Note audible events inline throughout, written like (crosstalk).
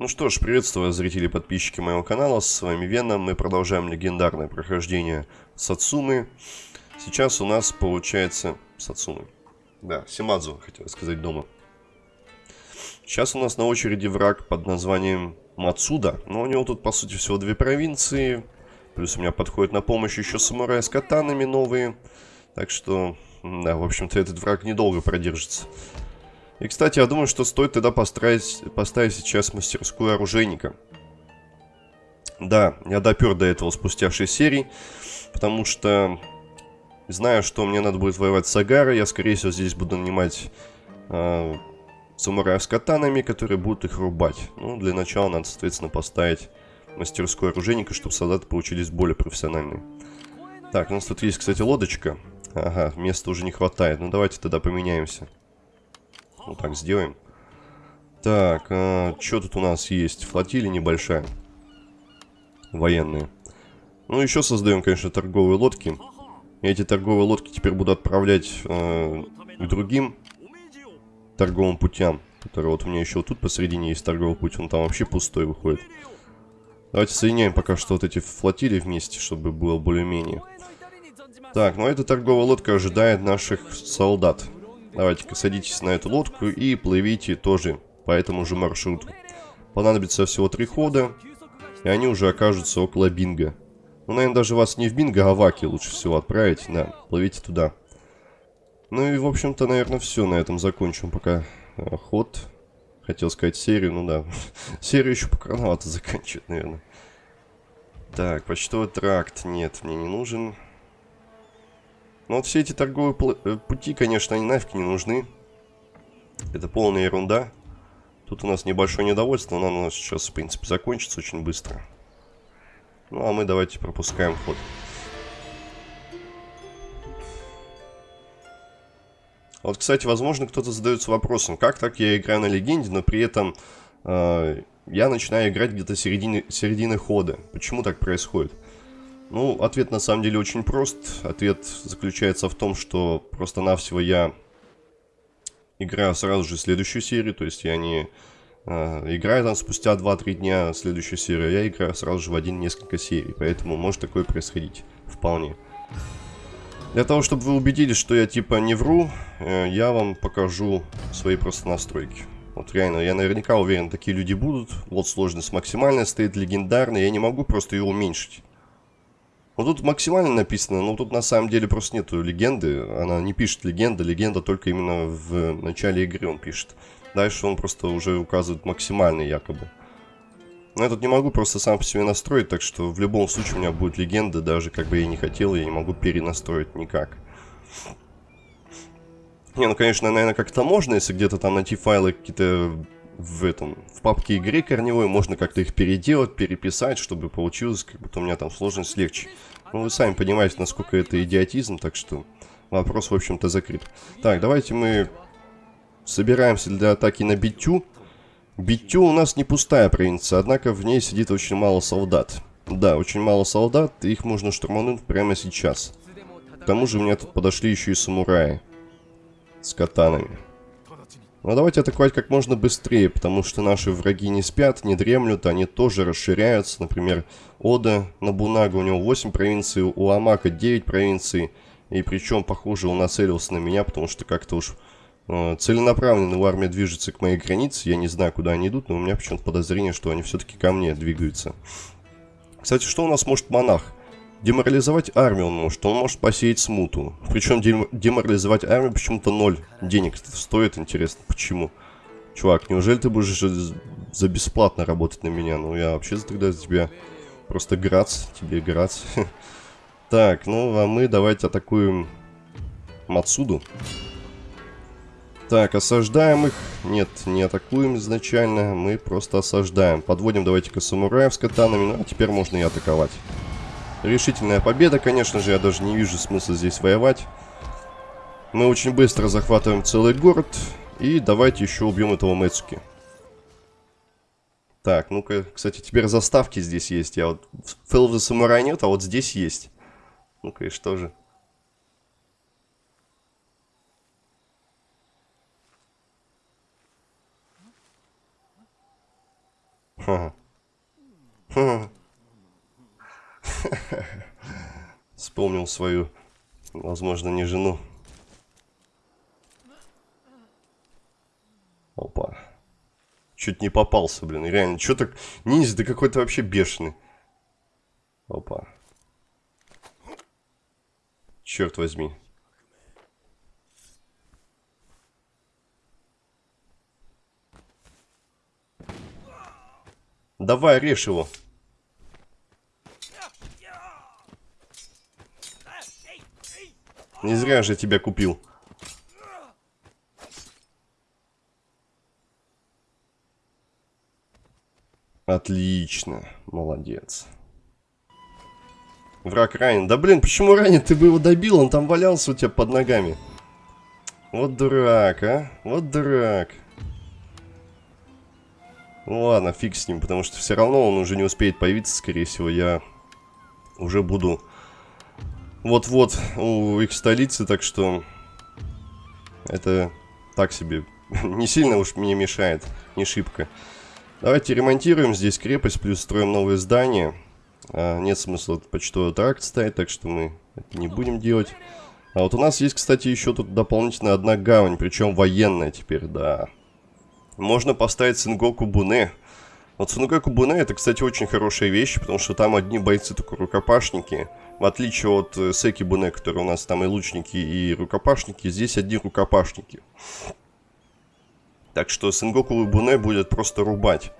Ну что ж, приветствую зрители и подписчики моего канала, с вами Веном, мы продолжаем легендарное прохождение Сацумы. Сейчас у нас получается... Сацумы. Да, Симадзу, хотел сказать дома. Сейчас у нас на очереди враг под названием Мацуда, но у него тут по сути всего две провинции, плюс у меня подходит на помощь еще самурай с катанами новые, так что, да, в общем-то этот враг недолго продержится. И, кстати, я думаю, что стоит тогда поставить, поставить сейчас мастерскую оружейника. Да, я допер до этого спустя 6 серий, потому что знаю, что мне надо будет воевать с Агарой, я, скорее всего, здесь буду нанимать э, самураев с катанами, которые будут их рубать. Ну, для начала надо, соответственно, поставить мастерскую оружейника, чтобы солдаты получились более профессиональными. Так, у нас тут есть, кстати, лодочка. Ага, места уже не хватает. Ну, давайте тогда поменяемся. Вот так сделаем. Так, а, что тут у нас есть? Флотилия небольшая. Военные. Ну, еще создаем, конечно, торговые лодки. И эти торговые лодки теперь буду отправлять э, к другим торговым путям. Которые вот у меня еще вот тут посередине есть торговый путь. Он там вообще пустой выходит. Давайте соединяем пока что вот эти флотилии вместе, чтобы было более-менее. Так, ну эта торговая лодка ожидает наших солдат. Давайте-ка садитесь на эту лодку и плывите тоже по этому же маршруту. Понадобится всего три хода, и они уже окажутся около Бинга. Ну, наверное, даже вас не в Бинго, а в Аки лучше всего отправить. Да, плывите туда. Ну и, в общем-то, наверное, все. На этом закончим пока э, ход. Хотел сказать серию, ну да. (laughs) серию еще пока рановато заканчивать, наверное. Так, почтовый тракт. Нет, мне не нужен. Но вот все эти торговые э, пути, конечно, они нафиг не нужны. Это полная ерунда. Тут у нас небольшое недовольство, но оно сейчас, в принципе, закончится очень быстро. Ну, а мы давайте пропускаем ход. Вот, кстати, возможно, кто-то задается вопросом, как так я играю на легенде, но при этом э, я начинаю играть где-то середины, середины хода. Почему так происходит? Ну, ответ на самом деле очень прост. Ответ заключается в том, что просто-навсего я играю сразу же следующую серию, то есть я не э, играю там спустя 2-3 дня следующую серию, я играю сразу же в один несколько серий, поэтому может такое происходить вполне. Для того, чтобы вы убедились, что я типа не вру, э, я вам покажу свои просто настройки. Вот реально, я наверняка уверен, такие люди будут. Вот сложность максимальная стоит, легендарная, я не могу просто ее уменьшить. Ну тут максимально написано, но тут на самом деле просто нету легенды. Она не пишет легенда, легенда только именно в начале игры он пишет. Дальше он просто уже указывает максимальный якобы. Но я тут не могу просто сам по себе настроить, так что в любом случае у меня будет легенда, даже как бы я не хотел, я не могу перенастроить никак. Не, ну конечно, наверное, как-то можно, если где-то там найти файлы какие-то в этом, в папке игры корневой, можно как-то их переделать, переписать, чтобы получилось, как будто у меня там сложность легче. Ну, вы сами понимаете, насколько это идиотизм, так что вопрос, в общем-то, закрыт. Так, давайте мы собираемся для атаки на Битю. Битю у нас не пустая провинция, однако в ней сидит очень мало солдат. Да, очень мало солдат, их можно штурмануть прямо сейчас. К тому же у меня тут подошли еще и самураи с катанами. Но давайте атаковать как можно быстрее, потому что наши враги не спят, не дремлют, они тоже расширяются. Например, Ода Набунага, у него 8 провинций, у Амака 9 провинций. И причем, похоже, он нацелился на меня, потому что как-то уж э, целенаправленно его армия движется к моей границе. Я не знаю, куда они идут, но у меня почему-то подозрение, что они все-таки ко мне двигаются. Кстати, что у нас может монах? Деморализовать армию он может, он может посеять смуту. Причем деморализовать армию почему-то ноль денег стоит, интересно, почему? Чувак, неужели ты будешь за бесплатно работать на меня? Ну, я вообще тогда за тебя просто грац, тебе грац. (laughs) Так, ну, а мы давайте атакуем Мацуду. Так, осаждаем их. Нет, не атакуем изначально, мы просто осаждаем. Подводим давайте-ка самураев с катанами, ну, а теперь можно и атаковать. Решительная победа, конечно же, я даже не вижу смысла здесь воевать. Мы очень быстро захватываем целый город. И давайте еще убьем этого Мэцуки. Так, ну-ка, кстати, теперь заставки здесь есть. Я вот... В Fell the Samurai нет, а вот здесь есть. Ну-ка, и что же? Ха. (laughs) Вспомнил свою, возможно, не жену. Опа. Чуть не попался, блин. Реально, что так... Ниндзя, ты какой-то вообще бешеный. Опа. Черт возьми. Давай, режь его. Не зря же тебя купил. Отлично. Молодец. Враг ранен. Да блин, почему ранен? Ты бы его добил, он там валялся у тебя под ногами. Вот дурак, а? Вот дурак. Ну ладно, фиг с ним, потому что все равно он уже не успеет появиться, скорее всего. Я уже буду вот-вот у их столицы, так что это так себе. (laughs) не сильно уж мне мешает, не шибко. Давайте ремонтируем здесь крепость, плюс строим новые здания. А, нет смысла почтовый тракт ставить, так что мы это не будем делать. А вот у нас есть, кстати, еще тут дополнительно одна гавань, причем военная теперь, да. Можно поставить Сенгоку Буне. Вот Сенгоку Буне это, кстати, очень хорошая вещь, потому что там одни бойцы только рукопашники. В отличие от э, Секи Буне, которые у нас там и лучники, и рукопашники, здесь одни рукопашники. Так что Сенгоку Буне будет просто рубать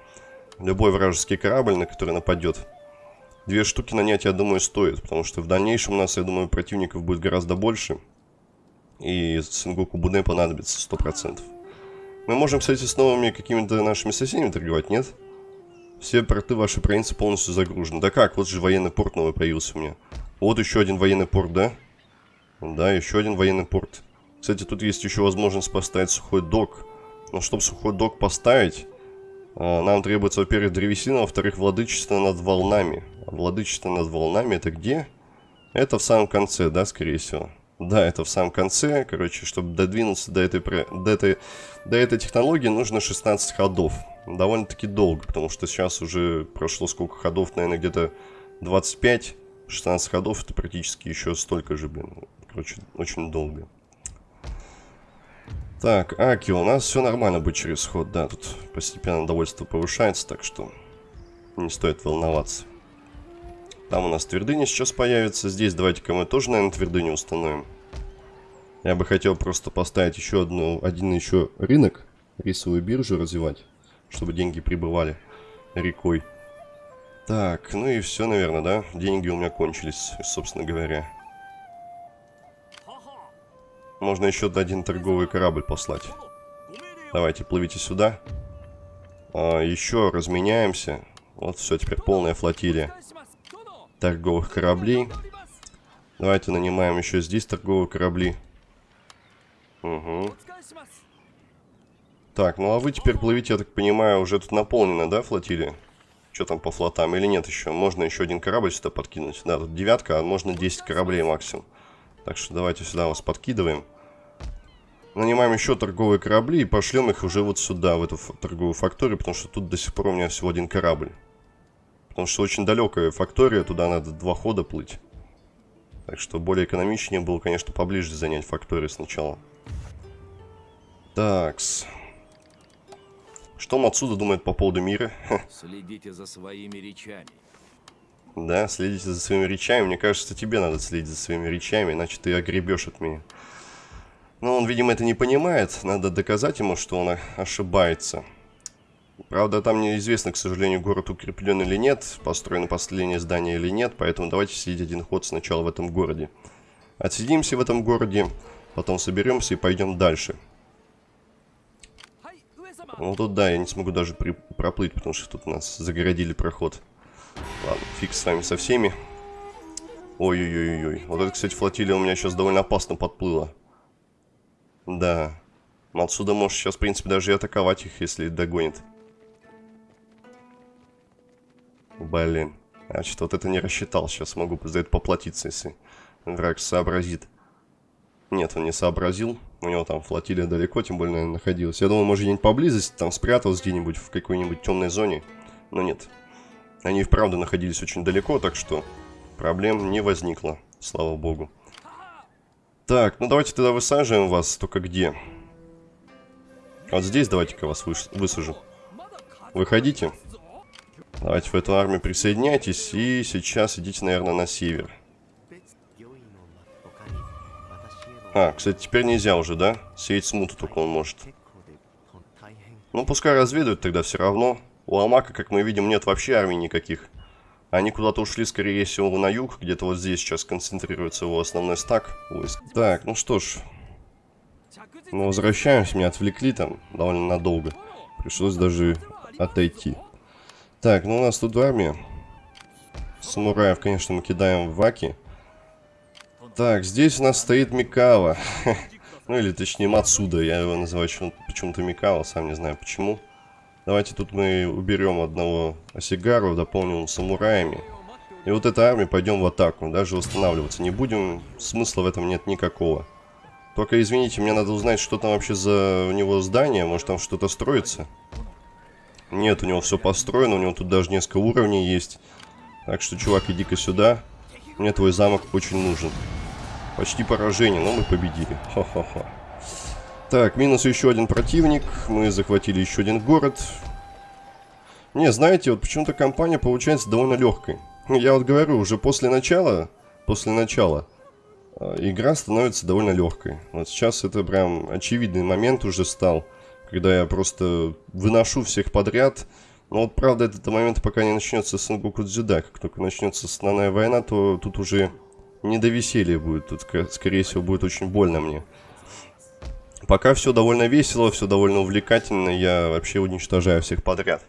любой вражеский корабль, на который нападет. Две штуки нанять, я думаю, стоит, потому что в дальнейшем у нас, я думаю, противников будет гораздо больше. И Сенгоку Буне понадобится 100%. Мы можем, кстати, с новыми какими-то нашими соседями торговать, нет? Все порты вашей провинции полностью загружены. Да как, вот же военный порт новый появился у меня. Вот еще один военный порт, да? Да, еще один военный порт. Кстати, тут есть еще возможность поставить сухой док. Но чтобы сухой док поставить, а, нам требуется, во-первых, древесина, во-вторых, владычество над волнами. А владычество над волнами это где? Это в самом конце, да, скорее всего. Да, это в самом конце. Короче, чтобы додвинуться до этой, до этой, до этой технологии, нужно 16 ходов. Довольно-таки долго, потому что сейчас уже прошло сколько ходов, наверное, где-то 25. 16 ходов это практически еще столько же, блин. Короче, очень долго. Так, Аки, у нас все нормально будет через ход, да, тут постепенно довольство повышается, так что не стоит волноваться. Там у нас твердыня сейчас появится, здесь давайте-ка мы тоже, наверное, твердыню установим. Я бы хотел просто поставить еще одну, один еще рынок, рисовую биржу развивать, чтобы деньги прибывали рекой. Так, ну и все, наверное, да? Деньги у меня кончились, собственно говоря. Можно еще один торговый корабль послать. Давайте, плывите сюда. А, еще разменяемся. Вот все, теперь полная флотилия торговых кораблей. Давайте нанимаем еще здесь торговые корабли. Угу. Так, ну а вы теперь плывите, я так понимаю, уже тут наполнено, да, флотилия? Что там по флотам или нет еще? Можно еще один корабль сюда подкинуть. Да, тут девятка, а можно 10 кораблей максимум. Так что давайте сюда вас подкидываем. Нанимаем еще торговые корабли и пошлем их уже вот сюда, в эту торговую факторию, потому что тут до сих пор у меня всего один корабль. Потому что очень далекая фактория, туда надо два хода плыть. Так что более экономичнее было, конечно, поближе занять факторию сначала. Такс. Что отсюда думает по поводу мира? Следите за своими речами. Да, следите за своими речами. Мне кажется, тебе надо следить за своими речами, иначе ты огребешь от меня. Но он, видимо, это не понимает. Надо доказать ему, что он ошибается. Правда, там неизвестно, к сожалению, город укреплен или нет, построено последнее здание или нет, поэтому давайте сидеть один ход сначала в этом городе. Отсидимся в этом городе, потом соберемся и пойдем дальше. Ну тут да, я не смогу даже при... проплыть, потому что тут нас загородили проход. Ладно, фиг с вами со всеми. Ой-ой-ой-ой. Вот это, кстати, флотилия у меня сейчас довольно опасно подплыла. Да. Отсюда можешь сейчас, в принципе, даже и атаковать их, если догонит. Блин. Значит, вот это не рассчитал. Сейчас могу за это поплатиться, если враг сообразит. Нет, он не сообразил. У него там флотилия далеко, тем более, наверное, находилась. Я думаю, может, где-нибудь поблизости, там спрятался где-нибудь в какой-нибудь темной зоне. Но нет. Они вправду находились очень далеко, так что проблем не возникло, слава богу. Так, ну давайте тогда высаживаем вас, только где? Вот здесь давайте-ка вас высажу. Выходите. Давайте в эту армию присоединяйтесь и сейчас идите, наверное, на север. А, кстати, теперь нельзя уже, да? Сеять смуту только он может. Ну, пускай разведывают тогда все равно. У Амака, как мы видим, нет вообще армий никаких. Они куда-то ушли, скорее всего, на юг. Где-то вот здесь сейчас концентрируется его основной стак войск. Так, ну что ж. Мы возвращаемся. Меня отвлекли там довольно надолго. Пришлось даже отойти. Так, ну у нас тут армия. Самураев, конечно, мы кидаем в Ваки. Так, здесь у нас стоит Микава. (laughs) ну или точнее Мацуда. Я его называю почему-то Микава, сам не знаю почему. Давайте тут мы уберем одного Осигару, дополним самураями. И вот эта армия пойдем в атаку. Даже восстанавливаться не будем. Смысла в этом нет никакого. Только, извините, мне надо узнать, что там вообще за у него здание. Может, там что-то строится? Нет, у него все построено. У него тут даже несколько уровней есть. Так что, чувак, иди-ка сюда. Мне твой замок очень нужен. Почти поражение, но мы победили. Ха-ха-ха. Так, минус еще один противник. Мы захватили еще один город. Не, знаете, вот почему-то компания получается довольно легкой. Я вот говорю, уже после начала, после начала, э, игра становится довольно легкой. Вот сейчас это прям очевидный момент уже стал, когда я просто выношу всех подряд. Но вот правда этот момент пока не начнется Сенгоку Дзюда. Как только начнется основная война, то тут уже не до веселья будет. Тут, скорее всего, будет очень больно мне. Пока все довольно весело, все довольно увлекательно, я вообще уничтожаю всех подряд.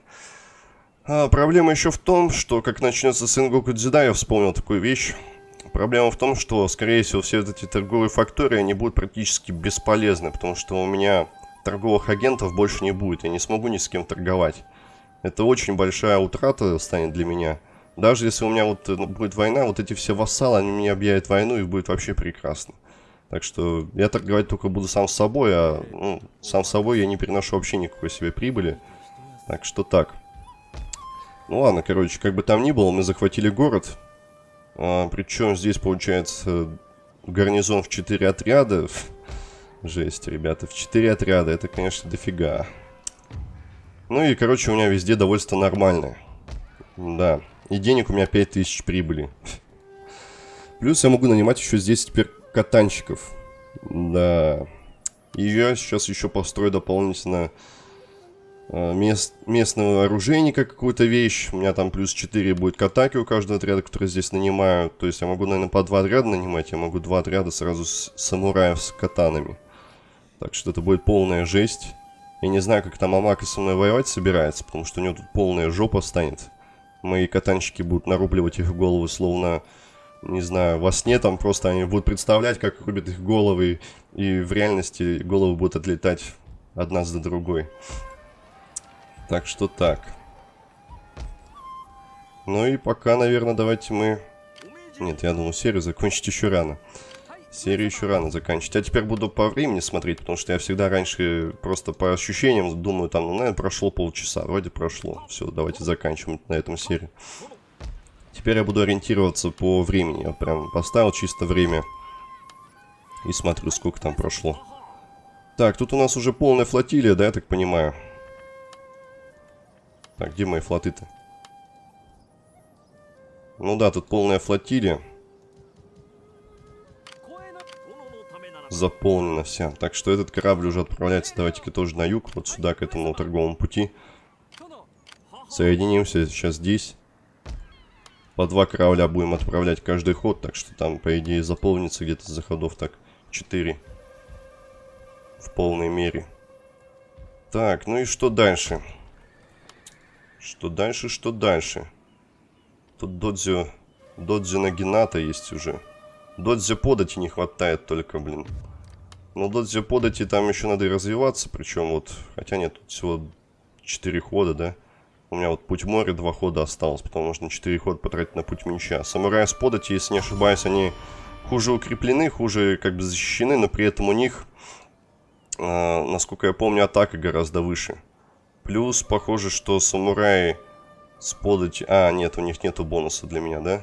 А проблема еще в том, что как начнется Сенгоку Дзида, я вспомнил такую вещь. Проблема в том, что, скорее всего, все эти торговые фактории, они будут практически бесполезны, потому что у меня торговых агентов больше не будет, я не смогу ни с кем торговать. Это очень большая утрата станет для меня. Даже если у меня вот э, будет война, вот эти все вассалы, они мне объявят войну и будет вообще прекрасно. Так что я торговать только буду сам с собой, а ну, сам с собой я не переношу вообще никакой себе прибыли. Так что так. Ну ладно, короче, как бы там ни было, мы захватили город. А, причем здесь получается гарнизон в 4 отряда. (laughs) Жесть, ребята, в 4 отряда, это, конечно, дофига. Ну и, короче, у меня везде довольство нормальное. Да. И денег у меня 5000 прибыли. Плюс я могу нанимать еще здесь теперь катанщиков. Да. И я сейчас еще построю дополнительно э, мест, местного оружейника какую-то вещь. У меня там плюс 4 будет к атаке у каждого отряда, который здесь нанимаю. То есть я могу, наверное, по два отряда нанимать. Я могу два отряда сразу с самураев с катанами. Так что это будет полная жесть. Я не знаю, как там Амака со мной воевать собирается, потому что у него тут полная жопа станет. Мои катанчики будут нарубливать их головы, словно, не знаю, во сне там просто они будут представлять, как рубят их головы, и в реальности головы будут отлетать одна за другой. Так что так. Ну и пока, наверное, давайте мы... Нет, я думаю, серию закончить еще рано. Серию еще рано заканчивать. А теперь буду по времени смотреть, потому что я всегда раньше просто по ощущениям думаю, там, ну, наверное, прошло полчаса. Вроде прошло. Все, давайте заканчиваем на этом серию. Теперь я буду ориентироваться по времени. Я прям поставил чисто время. И смотрю, сколько там прошло. Так, тут у нас уже полная флотилия, да, я так понимаю? Так, где мои флоты-то? Ну да, тут полная флотилия. Заполнена вся. Так что этот корабль уже отправляется, давайте-ка тоже на юг, вот сюда, к этому торговому пути. Соединимся сейчас здесь. По два корабля будем отправлять каждый ход, так что там, по идее, заполнится где-то за ходов так 4. В полной мере. Так, ну и что дальше? Что дальше, что дальше? Тут Додзио... Додзио Нагината есть уже. Додзи подати не хватает только, блин. Но Додзи подати там еще надо и развиваться, причем вот... Хотя нет, тут всего 4 хода, да? У меня вот путь моря два хода осталось, потому нужно 4 хода потратить на путь меча. Самураи с подати, если не ошибаюсь, они хуже укреплены, хуже как бы защищены, но при этом у них, э, насколько я помню, атака гораздо выше. Плюс, похоже, что самураи С подати... А, нет, у них нету бонуса для меня, да?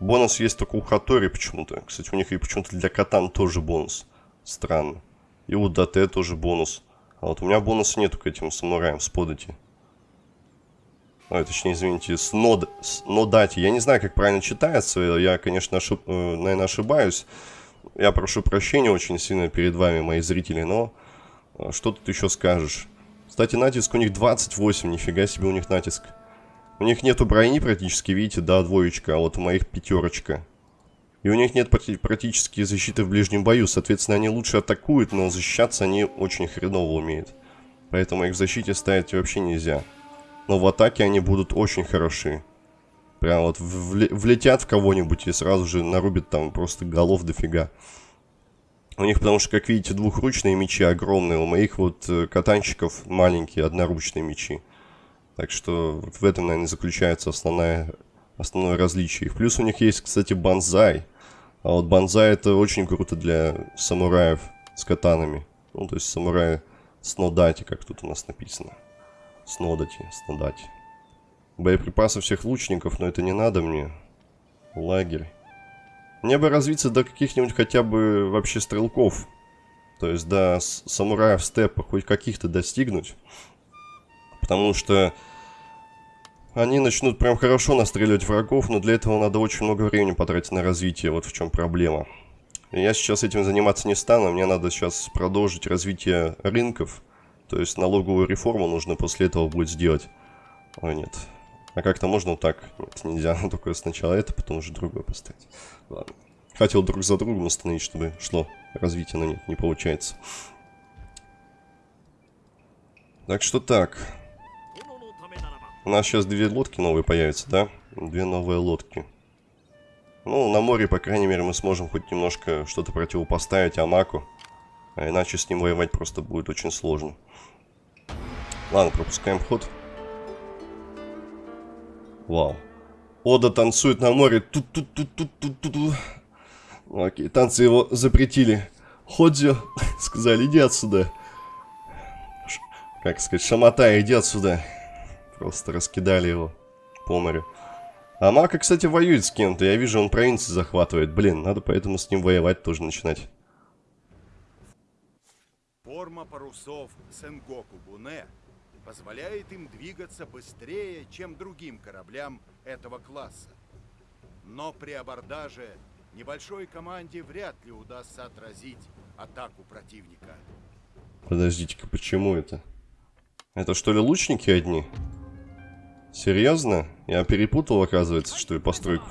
Бонус есть только у Хатори почему-то. Кстати, у них и почему-то для Катан тоже бонус. Странно. И у ДТ тоже бонус. А вот у меня бонуса нету к этим самураям с подати. Ой, точнее, извините, с, нод... с нодати. Я не знаю, как правильно читается. Я, конечно, ошиб... э, наверное, ошибаюсь. Я прошу прощения очень сильно перед вами, мои зрители, но... э, Что тут еще скажешь? Кстати, натиск у них 28, нифига себе у них натиск. У них нету брони практически, видите, да, двоечка, а вот у моих пятерочка. И у них нет практически защиты в ближнем бою, соответственно, они лучше атакуют, но защищаться они очень хреново умеют. Поэтому их в защите ставить вообще нельзя. Но в атаке они будут очень хороши. Прям вот влетят в кого-нибудь и сразу же нарубят там просто голов дофига. У них, потому что, как видите, двухручные мечи огромные. У моих вот э, катанчиков маленькие, одноручные мечи. Так что в этом, наверное, заключается основная, основное различие. Плюс у них есть, кстати, банзай. А вот банзай это очень круто для самураев с катанами. Ну, то есть самураи с нодати, как тут у нас написано. Снодати, снодати. Боеприпасы всех лучников, но это не надо мне. Лагерь. Мне бы развиться до каких-нибудь хотя бы вообще стрелков. То есть до самураев степа хоть каких-то достигнуть. Потому что они начнут прям хорошо настреливать врагов, но для этого надо очень много времени потратить на развитие, вот в чем проблема. Я сейчас этим заниматься не стану, мне надо сейчас продолжить развитие рынков. То есть налоговую реформу нужно после этого будет сделать. Ой, нет. А как-то можно так? Нет, нельзя. (laughs) Только сначала это, потом уже другое поставить. Ладно. Хотел друг за другом установить, чтобы шло развитие, но нет, не получается. Так что так. У нас сейчас две лодки новые появятся, да? Две новые лодки. Ну, на море, по крайней мере, мы сможем хоть немножко что-то противопоставить Амаку. А иначе с ним воевать просто будет очень сложно. Ладно, пропускаем ход. Вау. Ода танцует на море. Тут тут тут тут тут тут. Окей, танцы его запретили. Ходзю, (laughs) сказали, иди отсюда. Как сказать, шамота, иди отсюда. Просто раскидали его по морю. А Мака, кстати, воюет с кем-то. Я вижу, он провинции захватывает. Блин, надо поэтому с ним воевать тоже начинать. Форма парусов Сенгоку Буне позволяет им двигаться быстрее, чем другим кораблям этого класса. Но при абордаже небольшой команде вряд ли удастся отразить атаку противника. Подождите-ка, почему это? Это что ли лучники одни? Серьезно? Я перепутал, оказывается, что ли, постройку?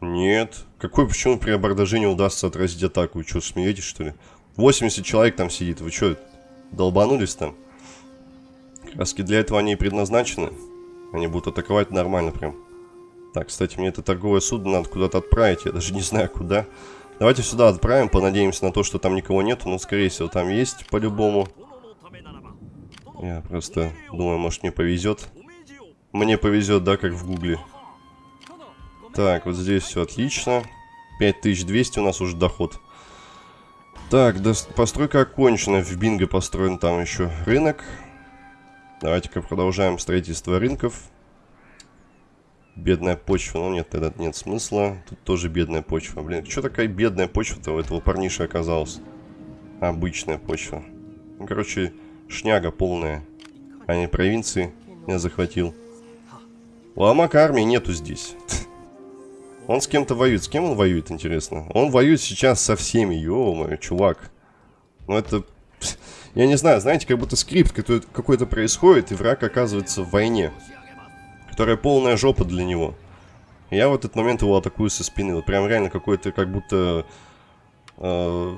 Нет. Какой, почему при абордаже не удастся отразить атаку? Вы что, смеетесь, что ли? 80 человек там сидит. Вы что, долбанулись там? Краски для этого они и предназначены. Они будут атаковать нормально прям. Так, кстати, мне это торговое судно надо куда-то отправить. Я даже не знаю, куда. Давайте сюда отправим, понадеемся на то, что там никого нету. Но, скорее всего, там есть по-любому. Я просто думаю, может, мне повезет. Мне повезет, да, как в гугле. Так, вот здесь все отлично. 5200 у нас уже доход. Так, до... постройка окончена. В Бинго построен там еще рынок. Давайте-ка продолжаем строительство рынков. Бедная почва. Ну нет, тогда нет смысла. Тут тоже бедная почва. Блин, что такая бедная почва-то у этого парниша оказалась? Обычная почва. Ну, короче, шняга полная. А не провинции я захватил. У Амака армии нету здесь. (laughs) Он с кем-то воюет. С кем он воюет, интересно? Он воюет сейчас со всеми. Ё-моё, чувак. Ну это... (laughs) Я не знаю, знаете, как будто скрипт какой-то происходит, и враг оказывается в войне. Которая полная жопа для него. я в этот момент его атакую со спины. Вот прям реально какой-то, как будто... Э,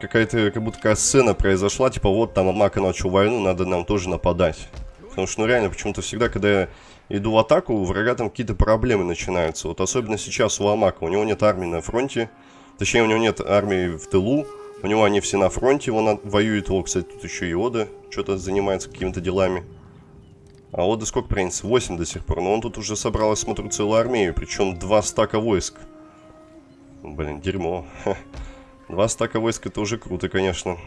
Какая-то, как будто такая сцена произошла, типа вот там Амака начал войну, надо нам тоже нападать. Потому что, ну реально, почему-то всегда, когда иду в атаку, у врага там какие-то проблемы начинаются. Вот особенно сейчас у Амака. У него нет армии на фронте. Точнее, у него нет армии в тылу. У него они все на фронте, он воюет. О, кстати, тут еще и Ода что-то занимается какими-то делами. А Ода сколько принц? 8 до сих пор. Но он тут уже собрал, смотрю, целую армию. Причем два стака войск. Блин, дерьмо. Два стака войск это уже круто, конечно.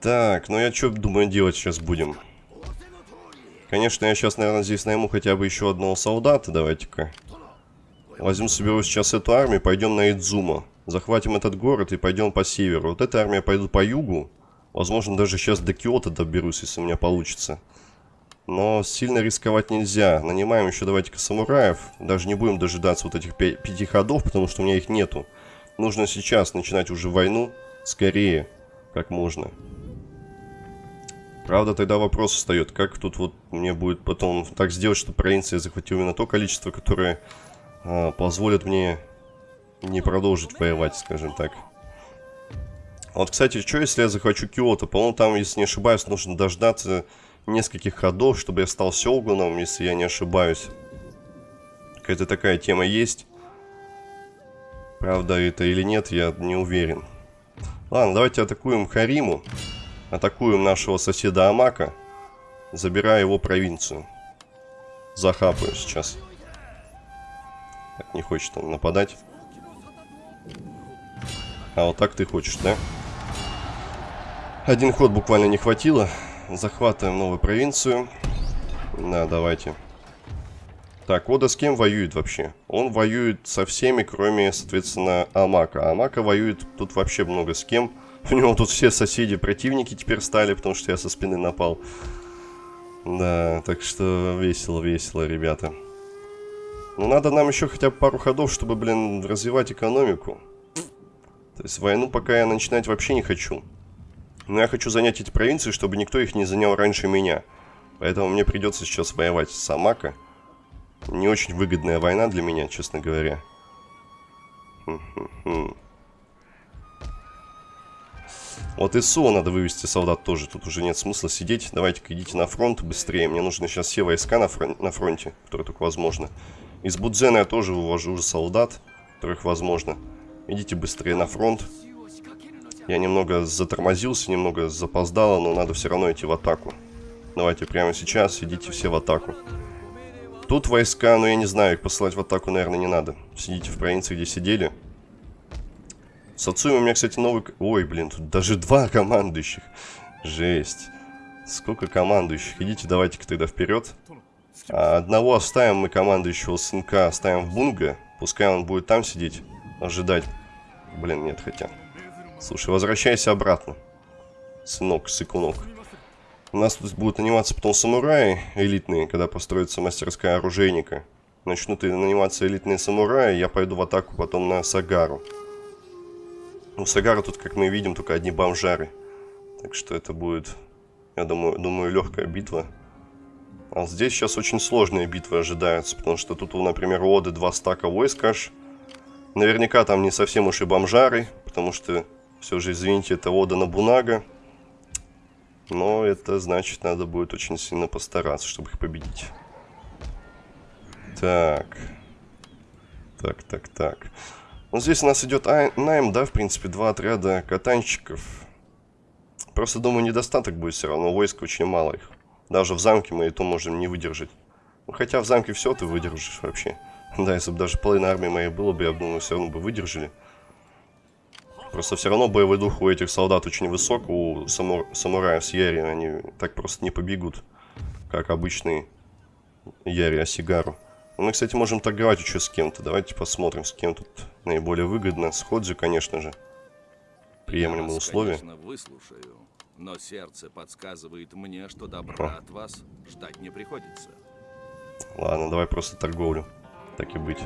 Так, ну я что думаю делать сейчас будем? Конечно, я сейчас, наверное, здесь найму хотя бы еще одного солдата. Давайте-ка. Возьму, соберу сейчас эту армию, пойдем на Идзума. Захватим этот город и пойдем по северу. Вот эта армия пойдет по югу. Возможно, даже сейчас до Киота доберусь, если у меня получится. Но сильно рисковать нельзя. Нанимаем еще давайте-ка самураев. Даже не будем дожидаться вот этих пяти ходов, потому что у меня их нету. Нужно сейчас начинать уже войну. Скорее, как можно. Правда, тогда вопрос встает, как тут вот мне будет потом так сделать, чтобы провинция захватила именно то количество, которое э, позволит мне не продолжить воевать, скажем так. Вот, кстати, что если я захвачу Киото? По-моему, там, если не ошибаюсь, нужно дождаться нескольких ходов, чтобы я стал Сёгуном, если я не ошибаюсь. Какая-то такая тема есть. Правда это или нет, я не уверен. Ладно, давайте атакуем Хариму. Атакуем нашего соседа Амака, забирая его провинцию. Захапаю сейчас. Так, не хочет он нападать. А вот так ты хочешь, да? Один ход буквально не хватило. Захватываем новую провинцию. Да, давайте. Так, Ода с кем воюет вообще? Он воюет со всеми, кроме, соответственно, Амака. Амака воюет тут вообще много с кем. У него тут все соседи противники теперь стали, потому что я со спины напал. Да, так что весело-весело, ребята. Ну, надо нам еще хотя бы пару ходов, чтобы, блин, развивать экономику. То есть войну пока я начинать вообще не хочу. Но я хочу занять эти провинции, чтобы никто их не занял раньше меня. Поэтому мне придется сейчас воевать с Амака. Не очень выгодная война для меня, честно говоря. Хм -хм -хм. Вот и СО надо вывести солдат тоже. Тут уже нет смысла сидеть. Давайте-ка идите на фронт быстрее. Мне нужны сейчас все войска на, фрон на фронте, которые только возможно. Из Будзена я тоже вывожу уже солдат, которых возможно. Идите быстрее на фронт. Я немного затормозился, немного запоздало, но надо все равно идти в атаку. Давайте прямо сейчас идите все в атаку. Тут войска, но я не знаю, их посылать в атаку, наверное, не надо. Сидите в провинции, где сидели. С Ацуми у меня, кстати, новый... Ой, блин, тут даже два (laughs) командующих. Жесть. Сколько командующих. Идите, давайте-ка тогда вперед. А одного оставим мы командующего сынка, оставим в Бунга. Пускай он будет там сидеть, ожидать. Блин, нет, хотя. Слушай, возвращайся обратно. Сынок, сыкунок. У нас тут будут наниматься потом самураи элитные, когда построится мастерская оружейника. Начнут наниматься элитные самураи, я пойду в атаку потом на Сагару. Ну, Сагара тут, как мы видим, только одни бомжары. Так что это будет, я думаю, думаю легкая битва. А здесь сейчас очень сложные битвы ожидаются, потому что тут, например, у Оды два стака войск аж. Наверняка там не совсем уж и бомжары, потому что все же, извините, это Ода Набунага. Но это значит, надо будет очень сильно постараться, чтобы их победить. Так. Так, так, так. Вот здесь у нас идет найм, да, в принципе, два отряда катанщиков. Просто, думаю, недостаток будет все равно, войск очень мало их. Даже в замке мы и то можем не выдержать. Ну, хотя в замке все ты выдержишь вообще. (laughs) Да, если бы даже половина армии моей было бы, я думаю, все равно бы выдержали. Просто все равно боевой дух у этих солдат очень высок, у самур... самураев с Яри, они так просто не побегут, как обычные Яри Асигару. Мы, кстати, можем торговать еще с кем-то. Давайте посмотрим, с кем тут наиболее выгодно. С Ходзи, конечно же. Приемлемые вас, условия. Конечно, выслушаю, но сердце подсказывает мне, что добра О. от вас ждать не приходится. Ладно, давай просто торговлю. Так и быть.